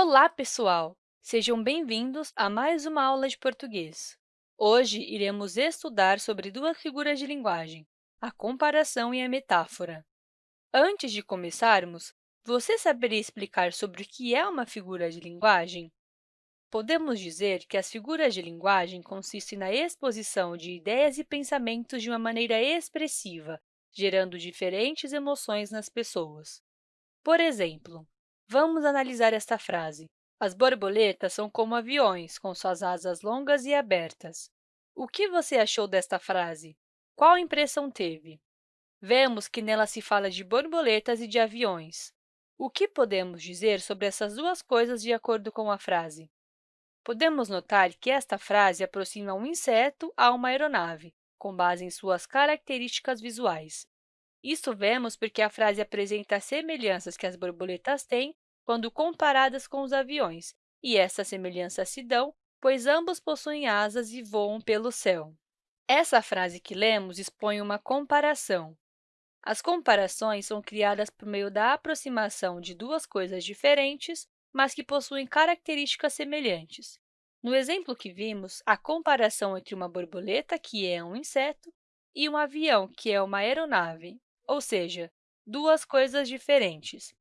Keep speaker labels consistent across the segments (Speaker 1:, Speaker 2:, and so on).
Speaker 1: Olá, pessoal! Sejam bem-vindos a mais uma aula de português. Hoje, iremos estudar sobre duas figuras de linguagem, a comparação e a metáfora. Antes de começarmos, você saberia explicar sobre o que é uma figura de linguagem? Podemos dizer que as figuras de linguagem consistem na exposição de ideias e pensamentos de uma maneira expressiva, gerando diferentes emoções nas pessoas. Por exemplo, Vamos analisar esta frase. As borboletas são como aviões, com suas asas longas e abertas. O que você achou desta frase? Qual impressão teve? Vemos que nela se fala de borboletas e de aviões. O que podemos dizer sobre essas duas coisas de acordo com a frase? Podemos notar que esta frase aproxima um inseto a uma aeronave, com base em suas características visuais. Isso vemos porque a frase apresenta semelhanças que as borboletas têm quando comparadas com os aviões, e essas semelhanças se dão pois ambos possuem asas e voam pelo céu. Essa frase que lemos expõe uma comparação. As comparações são criadas por meio da aproximação de duas coisas diferentes, mas que possuem características semelhantes. No exemplo que vimos, a comparação entre uma borboleta, que é um inseto, e um avião, que é uma aeronave, ou seja, duas coisas diferentes.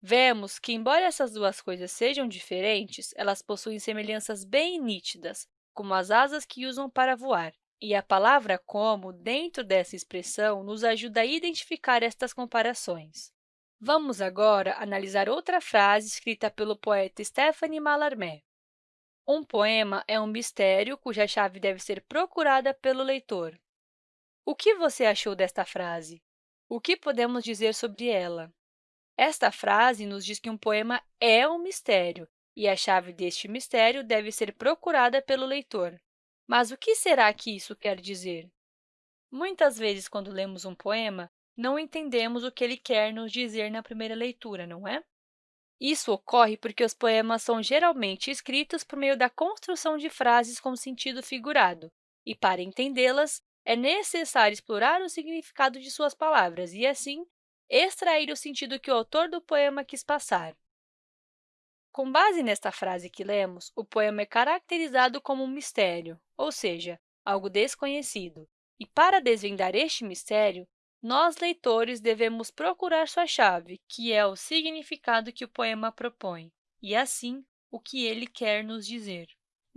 Speaker 1: Vemos que, embora essas duas coisas sejam diferentes, elas possuem semelhanças bem nítidas, como as asas que usam para voar. E a palavra como, dentro dessa expressão, nos ajuda a identificar estas comparações. Vamos agora analisar outra frase escrita pelo poeta Stephanie Mallarmé. Um poema é um mistério cuja chave deve ser procurada pelo leitor. O que você achou desta frase? O que podemos dizer sobre ela? Esta frase nos diz que um poema é um mistério e a chave deste mistério deve ser procurada pelo leitor. Mas o que será que isso quer dizer? Muitas vezes, quando lemos um poema, não entendemos o que ele quer nos dizer na primeira leitura, não é? Isso ocorre porque os poemas são geralmente escritos por meio da construção de frases com sentido figurado, e, para entendê-las, é necessário explorar o significado de suas palavras e, assim, extrair o sentido que o autor do poema quis passar. Com base nesta frase que lemos, o poema é caracterizado como um mistério, ou seja, algo desconhecido. E, para desvendar este mistério, nós, leitores, devemos procurar sua chave, que é o significado que o poema propõe, e, assim, o que ele quer nos dizer.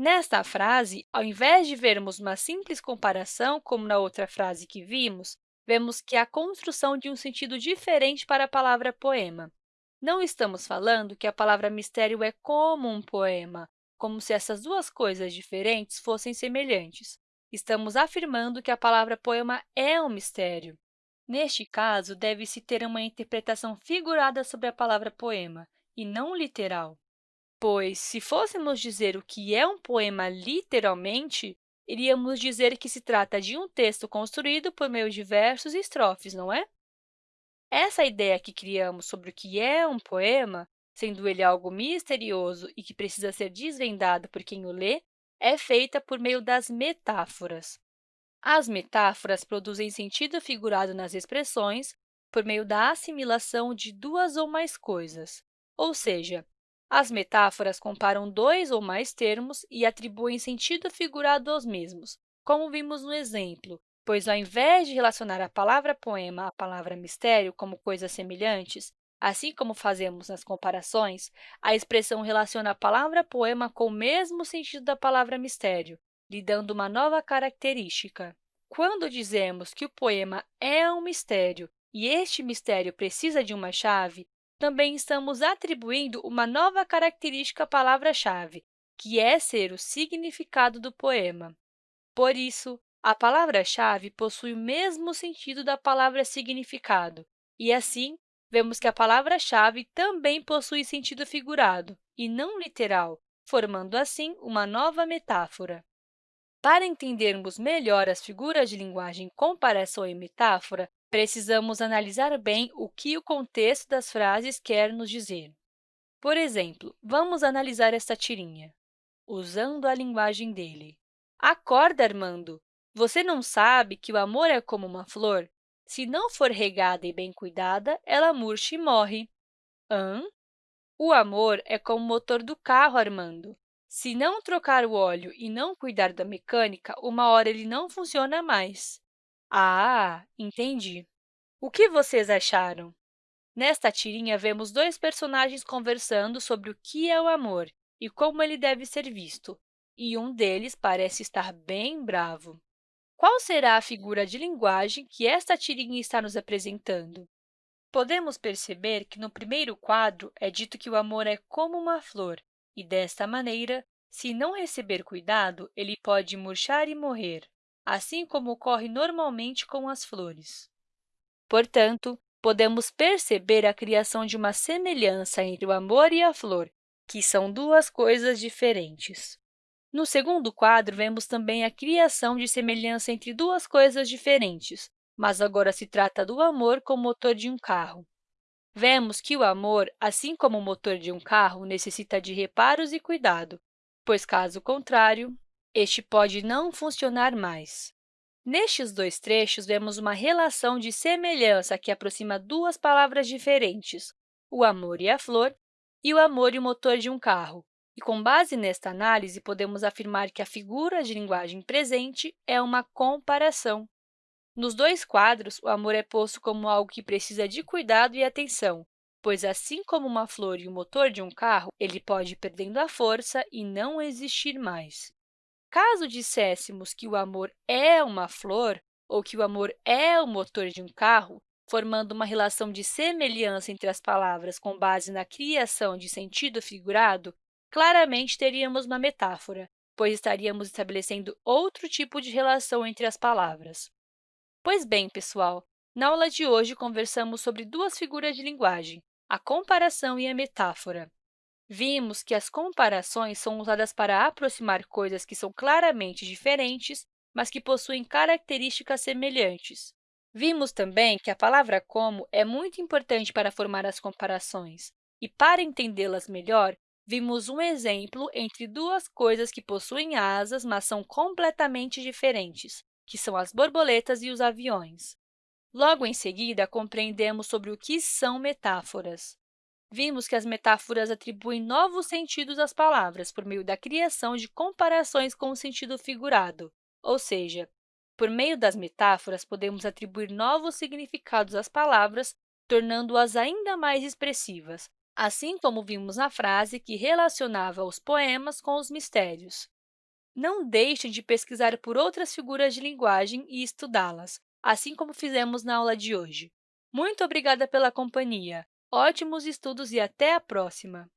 Speaker 1: Nesta frase, ao invés de vermos uma simples comparação, como na outra frase que vimos, vemos que há construção de um sentido diferente para a palavra poema. Não estamos falando que a palavra mistério é como um poema, como se essas duas coisas diferentes fossem semelhantes. Estamos afirmando que a palavra poema é um mistério. Neste caso, deve-se ter uma interpretação figurada sobre a palavra poema, e não literal pois, se fôssemos dizer o que é um poema literalmente, iríamos dizer que se trata de um texto construído por meio de versos e estrofes, não é? Essa ideia que criamos sobre o que é um poema, sendo ele algo misterioso e que precisa ser desvendado por quem o lê, é feita por meio das metáforas. As metáforas produzem sentido figurado nas expressões por meio da assimilação de duas ou mais coisas, ou seja, as metáforas comparam dois ou mais termos e atribuem sentido figurado aos mesmos, como vimos no exemplo, pois, ao invés de relacionar a palavra poema à palavra mistério como coisas semelhantes, assim como fazemos nas comparações, a expressão relaciona a palavra poema com o mesmo sentido da palavra mistério, lhe dando uma nova característica. Quando dizemos que o poema é um mistério e este mistério precisa de uma chave, também estamos atribuindo uma nova característica à palavra-chave, que é ser o significado do poema. Por isso, a palavra-chave possui o mesmo sentido da palavra significado, e, assim, vemos que a palavra-chave também possui sentido figurado, e não literal, formando, assim, uma nova metáfora. Para entendermos melhor as figuras de linguagem comparação e metáfora, precisamos analisar bem o que o contexto das frases quer nos dizer. Por exemplo, vamos analisar esta tirinha. Usando a linguagem dele. Acorda, Armando! Você não sabe que o amor é como uma flor? Se não for regada e bem cuidada, ela murcha e morre. Hã? O amor é como o motor do carro Armando. Se não trocar o óleo e não cuidar da mecânica, uma hora ele não funciona mais. Ah, entendi. O que vocês acharam? Nesta tirinha, vemos dois personagens conversando sobre o que é o amor e como ele deve ser visto, e um deles parece estar bem bravo. Qual será a figura de linguagem que esta tirinha está nos apresentando? Podemos perceber que no primeiro quadro é dito que o amor é como uma flor, e desta maneira, se não receber cuidado, ele pode murchar e morrer, assim como ocorre normalmente com as flores. Portanto, podemos perceber a criação de uma semelhança entre o amor e a flor, que são duas coisas diferentes. No segundo quadro, vemos também a criação de semelhança entre duas coisas diferentes, mas agora se trata do amor como motor de um carro. Vemos que o amor, assim como o motor de um carro, necessita de reparos e cuidado, pois, caso contrário, este pode não funcionar mais. Nestes dois trechos, vemos uma relação de semelhança que aproxima duas palavras diferentes, o amor e a flor, e o amor e o motor de um carro. E, com base nesta análise, podemos afirmar que a figura de linguagem presente é uma comparação. Nos dois quadros, o amor é posto como algo que precisa de cuidado e atenção, pois, assim como uma flor e o motor de um carro, ele pode ir perdendo a força e não existir mais. Caso disséssemos que o amor é uma flor ou que o amor é o motor de um carro, formando uma relação de semelhança entre as palavras com base na criação de sentido figurado, claramente teríamos uma metáfora, pois estaríamos estabelecendo outro tipo de relação entre as palavras. Pois bem, pessoal, na aula de hoje conversamos sobre duas figuras de linguagem, a comparação e a metáfora. Vimos que as comparações são usadas para aproximar coisas que são claramente diferentes, mas que possuem características semelhantes. Vimos também que a palavra como é muito importante para formar as comparações, e para entendê-las melhor, vimos um exemplo entre duas coisas que possuem asas, mas são completamente diferentes, que são as borboletas e os aviões. Logo em seguida, compreendemos sobre o que são metáforas vimos que as metáforas atribuem novos sentidos às palavras por meio da criação de comparações com o sentido figurado, ou seja, por meio das metáforas, podemos atribuir novos significados às palavras, tornando-as ainda mais expressivas, assim como vimos na frase que relacionava os poemas com os mistérios. Não deixem de pesquisar por outras figuras de linguagem e estudá-las, assim como fizemos na aula de hoje. Muito obrigada pela companhia! Ótimos estudos e até a próxima!